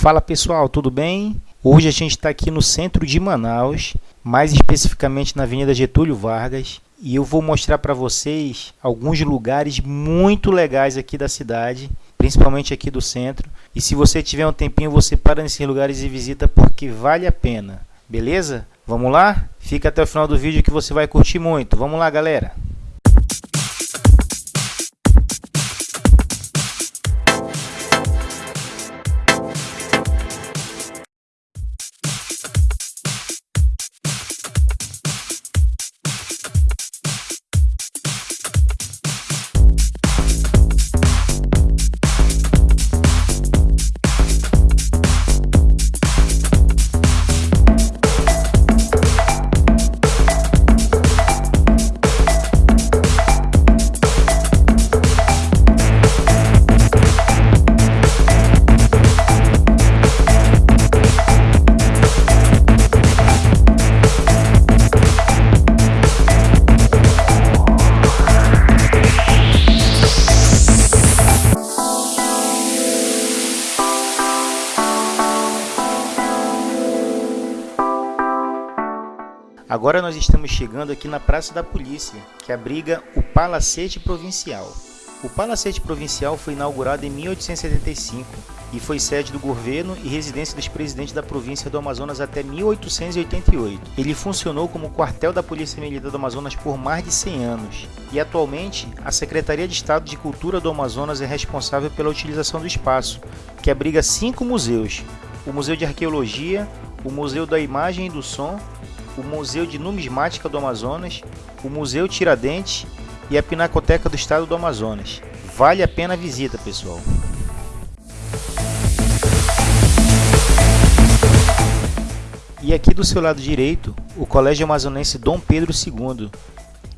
Fala pessoal, tudo bem? Hoje a gente está aqui no centro de Manaus, mais especificamente na Avenida Getúlio Vargas, e eu vou mostrar para vocês alguns lugares muito legais aqui da cidade, principalmente aqui do centro. E se você tiver um tempinho, você para nesses lugares e visita porque vale a pena. Beleza? Vamos lá? Fica até o final do vídeo que você vai curtir muito. Vamos lá, galera! Agora nós estamos chegando aqui na Praça da Polícia, que abriga o Palacete Provincial. O Palacete Provincial foi inaugurado em 1875 e foi sede do governo e residência dos presidentes da província do Amazonas até 1888. Ele funcionou como quartel da Polícia Militar do Amazonas por mais de 100 anos e atualmente a Secretaria de Estado de Cultura do Amazonas é responsável pela utilização do espaço, que abriga cinco museus: o Museu de Arqueologia, o Museu da Imagem e do Som, o Museu de Numismática do Amazonas, o Museu Tiradentes e a Pinacoteca do Estado do Amazonas. Vale a pena a visita, pessoal. E aqui do seu lado direito, o Colégio Amazonense Dom Pedro II.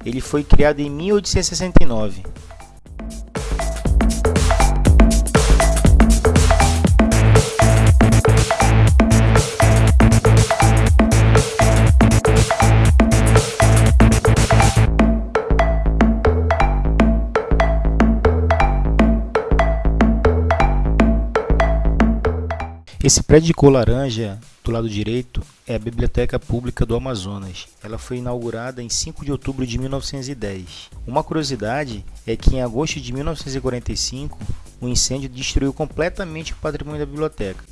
Ele foi criado em 1869 Esse prédio de cor laranja do lado direito é a Biblioteca Pública do Amazonas. Ela foi inaugurada em 5 de outubro de 1910. Uma curiosidade é que em agosto de 1945, um incêndio destruiu completamente o patrimônio da biblioteca.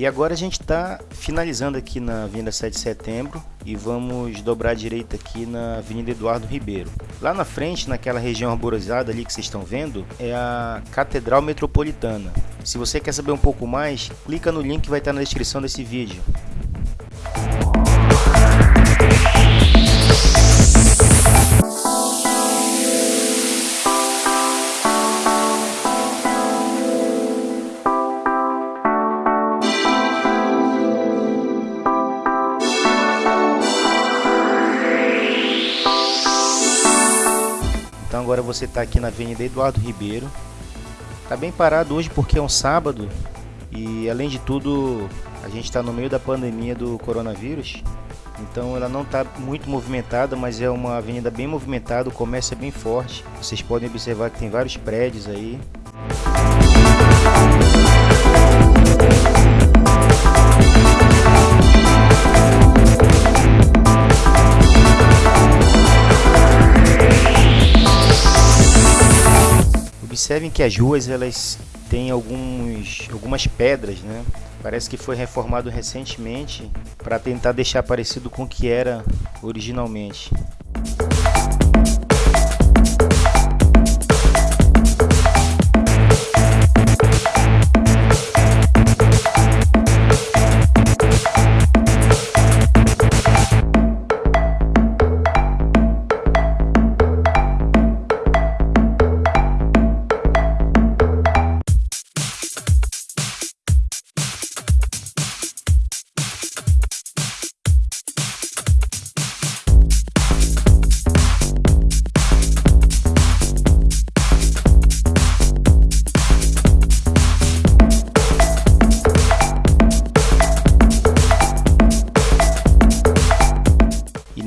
E agora a gente está finalizando aqui na Avenida 7 de Setembro e vamos dobrar à direita aqui na Avenida Eduardo Ribeiro. Lá na frente, naquela região arborizada ali que vocês estão vendo, é a Catedral Metropolitana. Se você quer saber um pouco mais, clica no link que vai estar na descrição desse vídeo. Agora você está aqui na Avenida Eduardo Ribeiro. Está bem parado hoje porque é um sábado e além de tudo a gente está no meio da pandemia do coronavírus. Então ela não está muito movimentada, mas é uma avenida bem movimentada, o comércio é bem forte. Vocês podem observar que tem vários prédios aí. Observem que as ruas elas têm alguns, algumas pedras, né? Parece que foi reformado recentemente para tentar deixar parecido com o que era originalmente.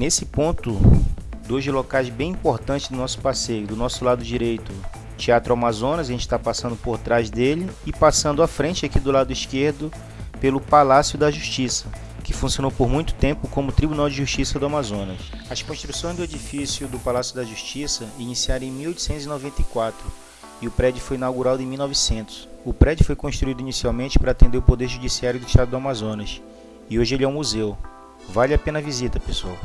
Nesse ponto, dois locais bem importantes do nosso passeio. Do nosso lado direito, Teatro Amazonas, a gente está passando por trás dele e passando à frente aqui do lado esquerdo pelo Palácio da Justiça, que funcionou por muito tempo como Tribunal de Justiça do Amazonas. As construções do edifício do Palácio da Justiça iniciaram em 1894 e o prédio foi inaugurado em 1900. O prédio foi construído inicialmente para atender o Poder Judiciário do Estado do Amazonas e hoje ele é um museu. Vale a pena a visita, pessoal.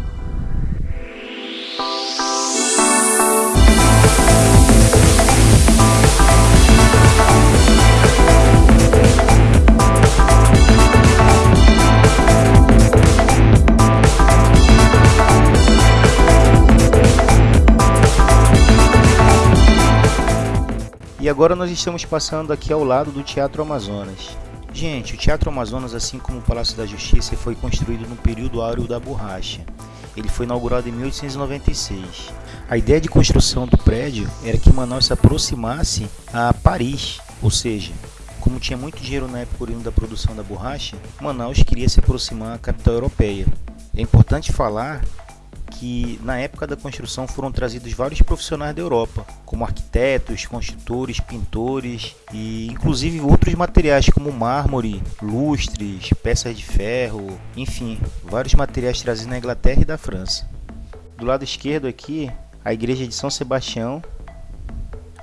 E agora nós estamos passando aqui ao lado do Teatro Amazonas. Gente, o Teatro Amazonas, assim como o Palácio da Justiça, foi construído no período áureo da borracha. Ele foi inaugurado em 1896. A ideia de construção do prédio era que Manaus se aproximasse a Paris, ou seja, como tinha muito dinheiro na época oriundo da produção da borracha, Manaus queria se aproximar à capital europeia. É importante falar que na época da construção foram trazidos vários profissionais da Europa, como arquitetos, construtores, pintores e inclusive outros materiais como mármore, lustres, peças de ferro, enfim, vários materiais trazidos na Inglaterra e da França. Do lado esquerdo aqui, a igreja de São Sebastião.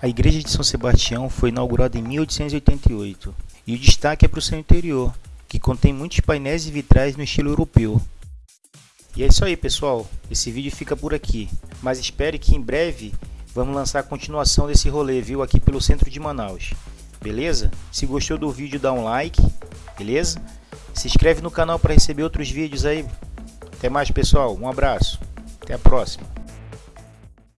A igreja de São Sebastião foi inaugurada em 1888 e o destaque é para o seu interior, que contém muitos painéis e vitrais no estilo europeu, e é isso aí, pessoal. Esse vídeo fica por aqui. Mas espere que em breve vamos lançar a continuação desse rolê, viu? Aqui pelo centro de Manaus. Beleza? Se gostou do vídeo, dá um like. Beleza? Se inscreve no canal para receber outros vídeos aí. Até mais, pessoal. Um abraço. Até a próxima.